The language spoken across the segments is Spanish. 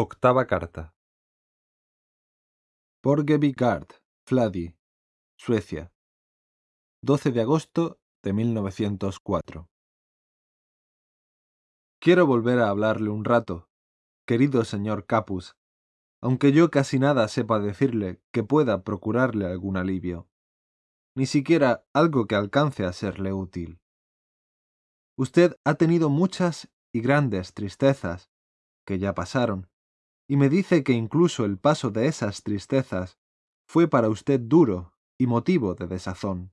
Octava carta. Porgeby Gard, Fladi, Suecia. 12 de agosto de 1904. Quiero volver a hablarle un rato, querido señor Capus, aunque yo casi nada sepa decirle que pueda procurarle algún alivio, ni siquiera algo que alcance a serle útil. Usted ha tenido muchas y grandes tristezas, que ya pasaron, y me dice que incluso el paso de esas tristezas fue para usted duro y motivo de desazón.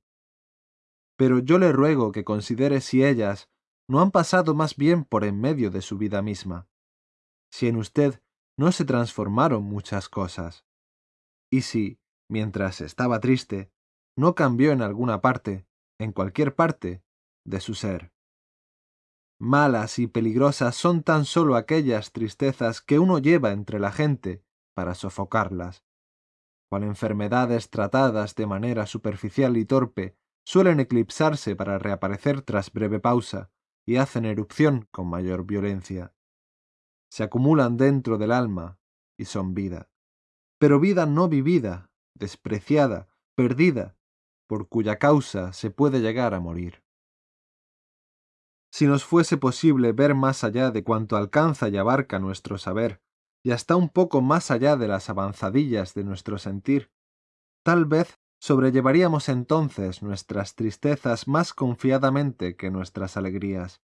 Pero yo le ruego que considere si ellas no han pasado más bien por en medio de su vida misma, si en usted no se transformaron muchas cosas, y si, mientras estaba triste, no cambió en alguna parte, en cualquier parte, de su ser. Malas y peligrosas son tan solo aquellas tristezas que uno lleva entre la gente para sofocarlas, cual enfermedades tratadas de manera superficial y torpe suelen eclipsarse para reaparecer tras breve pausa y hacen erupción con mayor violencia. Se acumulan dentro del alma y son vida, pero vida no vivida, despreciada, perdida, por cuya causa se puede llegar a morir. Si nos fuese posible ver más allá de cuanto alcanza y abarca nuestro saber, y hasta un poco más allá de las avanzadillas de nuestro sentir, tal vez sobrellevaríamos entonces nuestras tristezas más confiadamente que nuestras alegrías,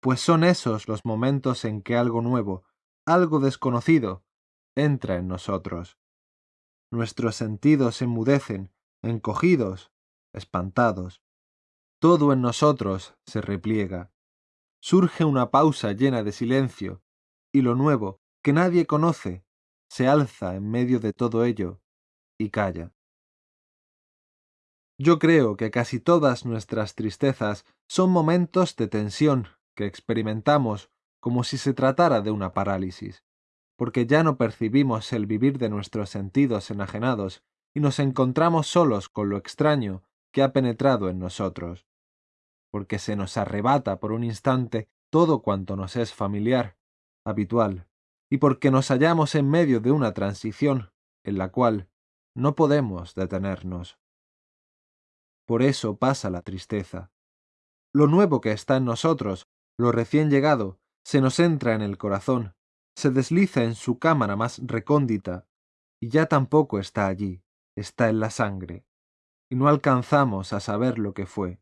pues son esos los momentos en que algo nuevo, algo desconocido, entra en nosotros. Nuestros sentidos se enmudecen, encogidos, espantados. Todo en nosotros se repliega. Surge una pausa llena de silencio, y lo nuevo, que nadie conoce, se alza en medio de todo ello y calla. Yo creo que casi todas nuestras tristezas son momentos de tensión que experimentamos como si se tratara de una parálisis, porque ya no percibimos el vivir de nuestros sentidos enajenados y nos encontramos solos con lo extraño que ha penetrado en nosotros, porque se nos arrebata por un instante todo cuanto nos es familiar, habitual, y porque nos hallamos en medio de una transición en la cual no podemos detenernos. Por eso pasa la tristeza. Lo nuevo que está en nosotros, lo recién llegado, se nos entra en el corazón, se desliza en su cámara más recóndita, y ya tampoco está allí, está en la sangre, y no alcanzamos a saber lo que fue.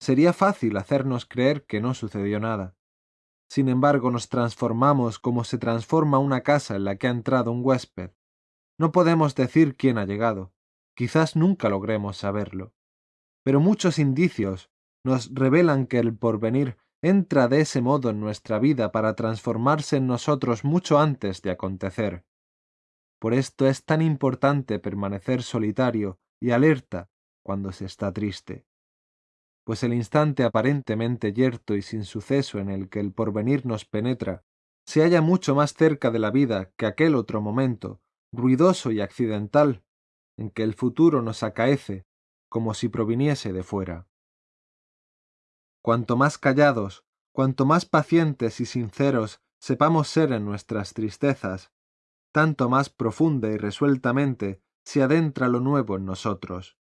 Sería fácil hacernos creer que no sucedió nada. Sin embargo, nos transformamos como se transforma una casa en la que ha entrado un huésped. No podemos decir quién ha llegado, quizás nunca logremos saberlo. Pero muchos indicios nos revelan que el porvenir entra de ese modo en nuestra vida para transformarse en nosotros mucho antes de acontecer. Por esto es tan importante permanecer solitario y alerta cuando se está triste, pues el instante aparentemente yerto y sin suceso en el que el porvenir nos penetra se halla mucho más cerca de la vida que aquel otro momento, ruidoso y accidental, en que el futuro nos acaece como si proviniese de fuera. Cuanto más callados, cuanto más pacientes y sinceros sepamos ser en nuestras tristezas, tanto más profunda y resueltamente se adentra lo nuevo en nosotros.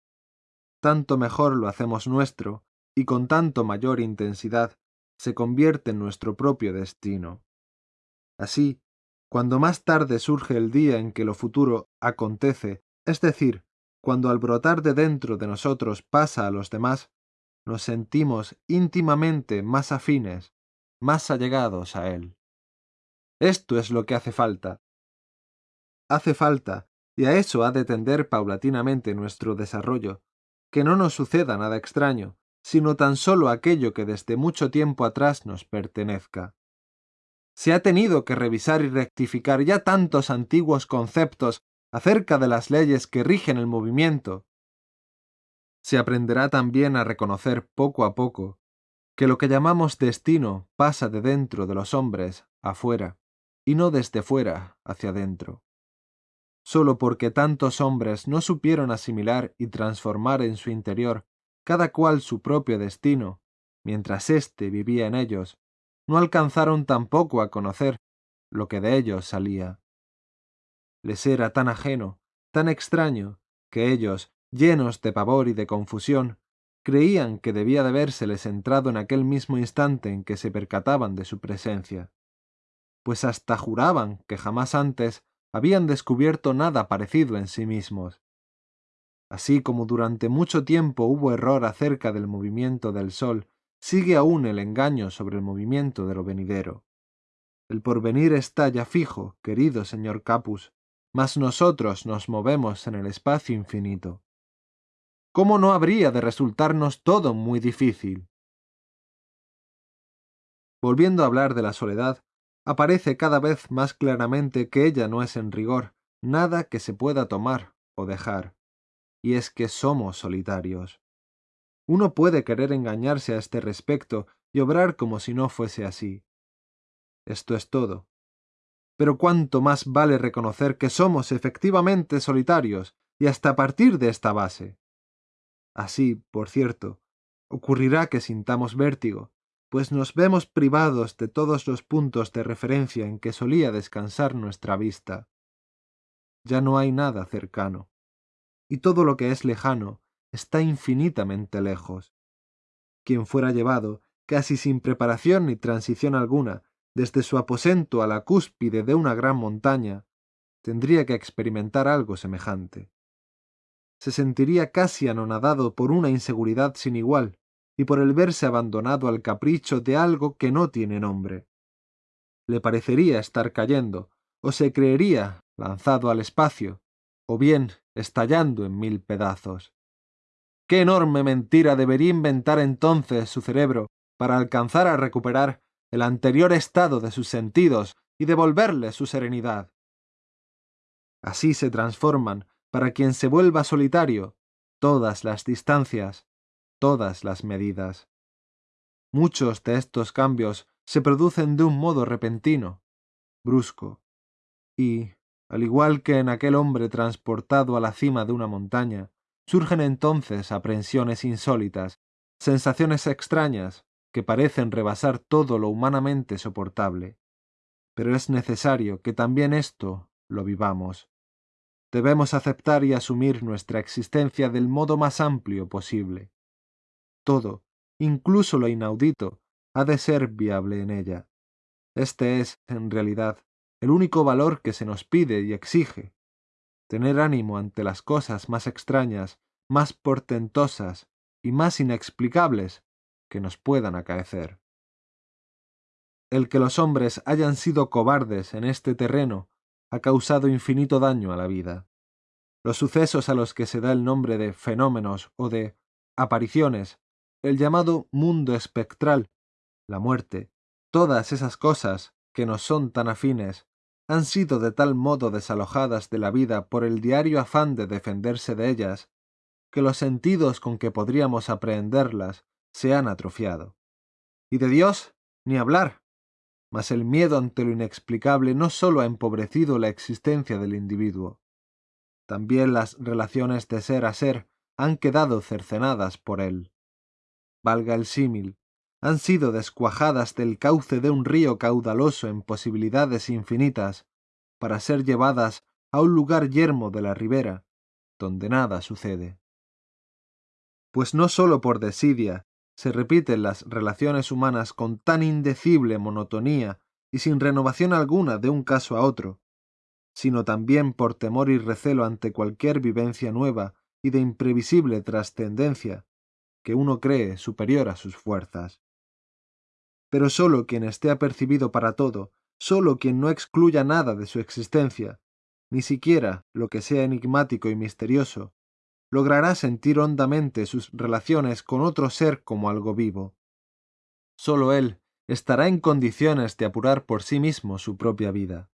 Tanto mejor lo hacemos nuestro, y con tanto mayor intensidad se convierte en nuestro propio destino. Así, cuando más tarde surge el día en que lo futuro acontece, es decir, cuando al brotar de dentro de nosotros pasa a los demás, nos sentimos íntimamente más afines, más allegados a él. Esto es lo que hace falta, hace falta, y a eso ha de tender paulatinamente nuestro desarrollo, que no nos suceda nada extraño, sino tan solo aquello que desde mucho tiempo atrás nos pertenezca. Se ha tenido que revisar y rectificar ya tantos antiguos conceptos acerca de las leyes que rigen el movimiento. Se aprenderá también a reconocer poco a poco que lo que llamamos destino pasa de dentro de los hombres afuera, y no desde fuera hacia dentro solo porque tantos hombres no supieron asimilar y transformar en su interior cada cual su propio destino, mientras éste vivía en ellos, no alcanzaron tampoco a conocer lo que de ellos salía. Les era tan ajeno, tan extraño, que ellos, llenos de pavor y de confusión, creían que debía de habérseles entrado en aquel mismo instante en que se percataban de su presencia, pues hasta juraban que jamás antes habían descubierto nada parecido en sí mismos. Así como durante mucho tiempo hubo error acerca del movimiento del sol, sigue aún el engaño sobre el movimiento de lo venidero. El porvenir está ya fijo, querido señor Capus, mas nosotros nos movemos en el espacio infinito. ¿Cómo no habría de resultarnos todo muy difícil? Volviendo a hablar de la soledad, aparece cada vez más claramente que ella no es en rigor nada que se pueda tomar o dejar, y es que somos solitarios. Uno puede querer engañarse a este respecto y obrar como si no fuese así. Esto es todo. Pero cuánto más vale reconocer que somos efectivamente solitarios, y hasta partir de esta base. Así, por cierto, ocurrirá que sintamos vértigo, pues nos vemos privados de todos los puntos de referencia en que solía descansar nuestra vista. Ya no hay nada cercano, y todo lo que es lejano está infinitamente lejos. Quien fuera llevado, casi sin preparación ni transición alguna, desde su aposento a la cúspide de una gran montaña, tendría que experimentar algo semejante. Se sentiría casi anonadado por una inseguridad sin igual y por el verse abandonado al capricho de algo que no tiene nombre. Le parecería estar cayendo, o se creería lanzado al espacio, o bien estallando en mil pedazos. ¿Qué enorme mentira debería inventar entonces su cerebro para alcanzar a recuperar el anterior estado de sus sentidos y devolverle su serenidad. Así se transforman, para quien se vuelva solitario, todas las distancias, todas las medidas. Muchos de estos cambios se producen de un modo repentino, brusco, y, al igual que en aquel hombre transportado a la cima de una montaña, surgen entonces aprensiones insólitas, sensaciones extrañas, que parecen rebasar todo lo humanamente soportable. Pero es necesario que también esto lo vivamos. Debemos aceptar y asumir nuestra existencia del modo más amplio posible. Todo, incluso lo inaudito, ha de ser viable en ella. Este es, en realidad, el único valor que se nos pide y exige. Tener ánimo ante las cosas más extrañas, más portentosas y más inexplicables que nos puedan acaecer. El que los hombres hayan sido cobardes en este terreno ha causado infinito daño a la vida. Los sucesos a los que se da el nombre de fenómenos o de apariciones, el llamado mundo espectral, la muerte, todas esas cosas que nos son tan afines, han sido de tal modo desalojadas de la vida por el diario afán de defenderse de ellas, que los sentidos con que podríamos aprehenderlas se han atrofiado. Y de Dios, ni hablar. Mas el miedo ante lo inexplicable no sólo ha empobrecido la existencia del individuo, también las relaciones de ser a ser han quedado cercenadas por él. Valga el símil, han sido descuajadas del cauce de un río caudaloso en posibilidades infinitas, para ser llevadas a un lugar yermo de la ribera, donde nada sucede. Pues no sólo por desidia, se repiten las relaciones humanas con tan indecible monotonía y sin renovación alguna de un caso a otro, sino también por temor y recelo ante cualquier vivencia nueva y de imprevisible trascendencia, que uno cree superior a sus fuerzas. Pero sólo quien esté apercibido para todo, sólo quien no excluya nada de su existencia, ni siquiera lo que sea enigmático y misterioso, logrará sentir hondamente sus relaciones con otro ser como algo vivo. Sólo él estará en condiciones de apurar por sí mismo su propia vida.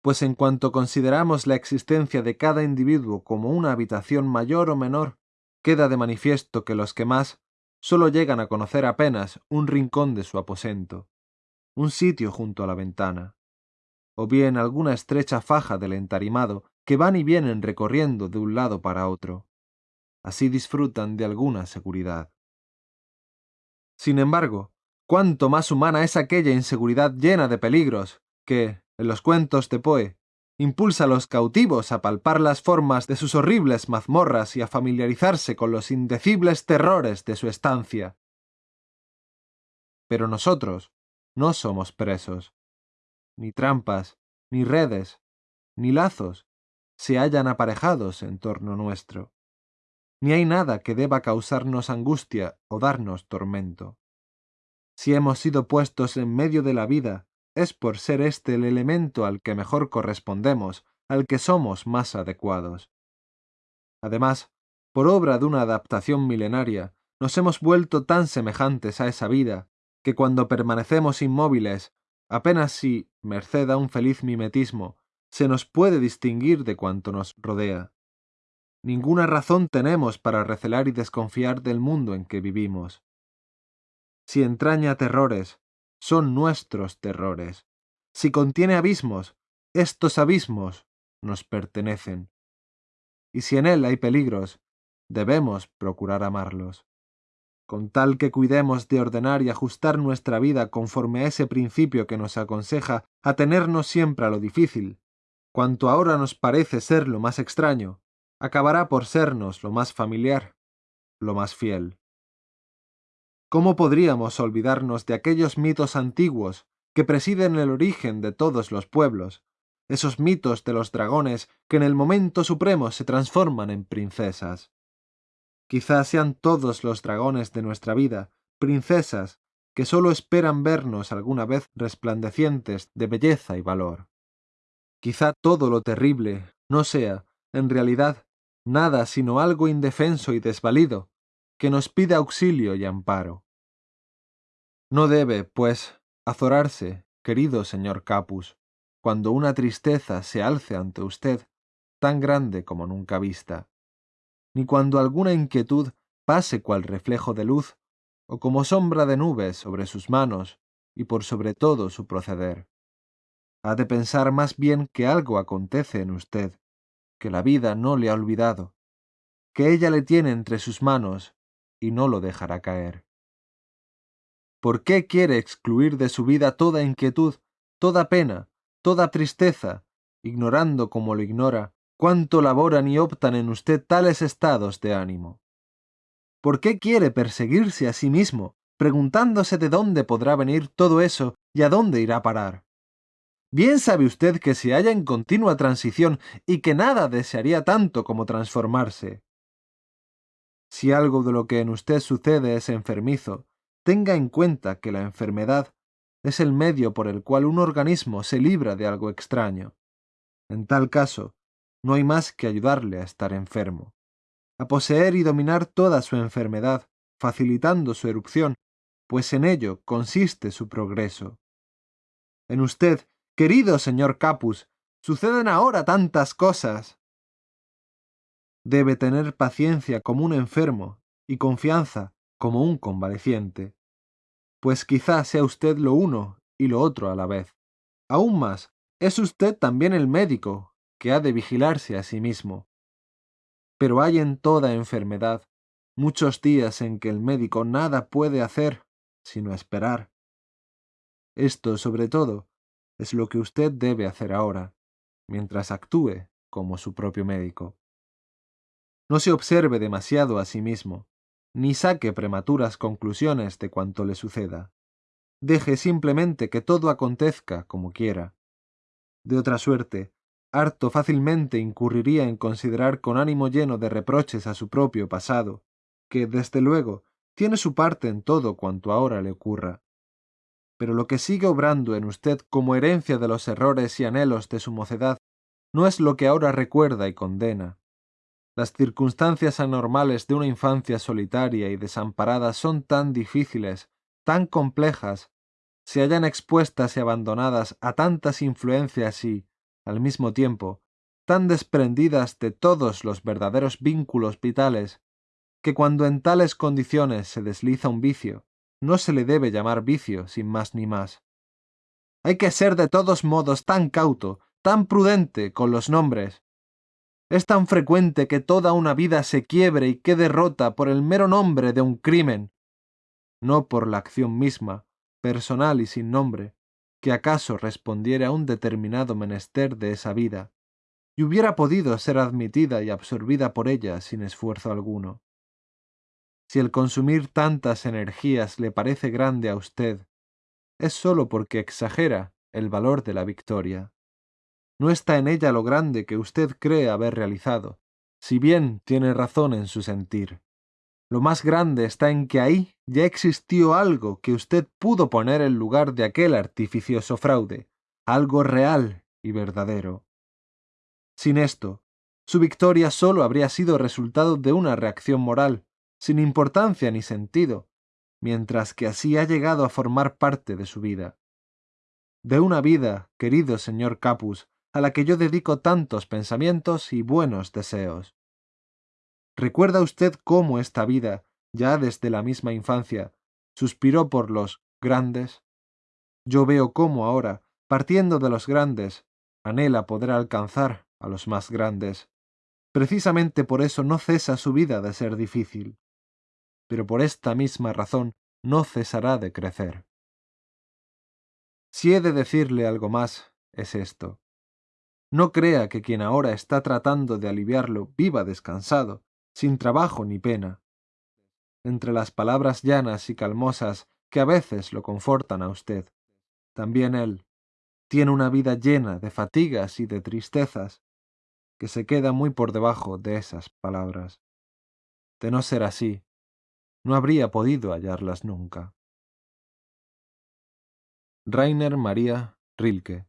Pues en cuanto consideramos la existencia de cada individuo como una habitación mayor o menor, queda de manifiesto que los que más sólo llegan a conocer apenas un rincón de su aposento, un sitio junto a la ventana, o bien alguna estrecha faja del entarimado que van y vienen recorriendo de un lado para otro así disfrutan de alguna seguridad. Sin embargo, cuánto más humana es aquella inseguridad llena de peligros que, en los cuentos de Poe, impulsa a los cautivos a palpar las formas de sus horribles mazmorras y a familiarizarse con los indecibles terrores de su estancia. Pero nosotros no somos presos. Ni trampas, ni redes, ni lazos se hallan aparejados en torno nuestro. Ni hay nada que deba causarnos angustia o darnos tormento. Si hemos sido puestos en medio de la vida, es por ser este el elemento al que mejor correspondemos, al que somos más adecuados. Además, por obra de una adaptación milenaria, nos hemos vuelto tan semejantes a esa vida, que cuando permanecemos inmóviles, apenas si, merced a un feliz mimetismo, se nos puede distinguir de cuanto nos rodea. Ninguna razón tenemos para recelar y desconfiar del mundo en que vivimos si entraña terrores, son nuestros terrores. Si contiene abismos, estos abismos nos pertenecen. Y si en él hay peligros, debemos procurar amarlos. Con tal que cuidemos de ordenar y ajustar nuestra vida conforme a ese principio que nos aconseja atenernos siempre a lo difícil, cuanto ahora nos parece ser lo más extraño, acabará por sernos lo más familiar, lo más fiel. ¿Cómo podríamos olvidarnos de aquellos mitos antiguos que presiden el origen de todos los pueblos, esos mitos de los dragones que en el momento supremo se transforman en princesas? Quizás sean todos los dragones de nuestra vida princesas que sólo esperan vernos alguna vez resplandecientes de belleza y valor. Quizá todo lo terrible no sea, en realidad, nada sino algo indefenso y desvalido, que nos pide auxilio y amparo. No debe, pues, azorarse, querido señor Capus, cuando una tristeza se alce ante usted, tan grande como nunca vista, ni cuando alguna inquietud pase cual reflejo de luz, o como sombra de nubes sobre sus manos y por sobre todo su proceder. Ha de pensar más bien que algo acontece en usted, que la vida no le ha olvidado, que ella le tiene entre sus manos y no lo dejará caer. ¿Por qué quiere excluir de su vida toda inquietud, toda pena, toda tristeza, ignorando como lo ignora cuánto laboran y optan en usted tales estados de ánimo? ¿Por qué quiere perseguirse a sí mismo, preguntándose de dónde podrá venir todo eso y a dónde irá a parar? Bien sabe usted que se halla en continua transición y que nada desearía tanto como transformarse. Si algo de lo que en usted sucede es enfermizo, tenga en cuenta que la enfermedad es el medio por el cual un organismo se libra de algo extraño. En tal caso, no hay más que ayudarle a estar enfermo, a poseer y dominar toda su enfermedad, facilitando su erupción, pues en ello consiste su progreso. En usted, querido señor Capus, suceden ahora tantas cosas debe tener paciencia como un enfermo y confianza como un convaleciente, pues quizá sea usted lo uno y lo otro a la vez. Aún más, es usted también el médico, que ha de vigilarse a sí mismo. Pero hay en toda enfermedad muchos días en que el médico nada puede hacer sino esperar. Esto, sobre todo, es lo que usted debe hacer ahora, mientras actúe como su propio médico. No se observe demasiado a sí mismo, ni saque prematuras conclusiones de cuanto le suceda. Deje simplemente que todo acontezca como quiera. De otra suerte, harto fácilmente incurriría en considerar con ánimo lleno de reproches a su propio pasado, que, desde luego, tiene su parte en todo cuanto ahora le ocurra. Pero lo que sigue obrando en usted como herencia de los errores y anhelos de su mocedad no es lo que ahora recuerda y condena, las circunstancias anormales de una infancia solitaria y desamparada son tan difíciles, tan complejas, se hallan expuestas y abandonadas a tantas influencias y, al mismo tiempo, tan desprendidas de todos los verdaderos vínculos vitales, que cuando en tales condiciones se desliza un vicio, no se le debe llamar vicio sin más ni más. Hay que ser de todos modos tan cauto, tan prudente con los nombres, es tan frecuente que toda una vida se quiebre y quede rota por el mero nombre de un crimen, no por la acción misma, personal y sin nombre, que acaso respondiera a un determinado menester de esa vida, y hubiera podido ser admitida y absorbida por ella sin esfuerzo alguno. Si el consumir tantas energías le parece grande a usted, es sólo porque exagera el valor de la victoria. No está en ella lo grande que usted cree haber realizado, si bien tiene razón en su sentir. Lo más grande está en que ahí ya existió algo que usted pudo poner en lugar de aquel artificioso fraude, algo real y verdadero. Sin esto, su victoria sólo habría sido resultado de una reacción moral, sin importancia ni sentido, mientras que así ha llegado a formar parte de su vida. De una vida, querido señor Capus, a la que yo dedico tantos pensamientos y buenos deseos. ¿Recuerda usted cómo esta vida, ya desde la misma infancia, suspiró por los grandes? Yo veo cómo ahora, partiendo de los grandes, anhela poder alcanzar a los más grandes. Precisamente por eso no cesa su vida de ser difícil. Pero por esta misma razón no cesará de crecer. Si he de decirle algo más, es esto. No crea que quien ahora está tratando de aliviarlo viva descansado, sin trabajo ni pena. Entre las palabras llanas y calmosas que a veces lo confortan a usted, también él tiene una vida llena de fatigas y de tristezas que se queda muy por debajo de esas palabras. De no ser así, no habría podido hallarlas nunca. Rainer María Rilke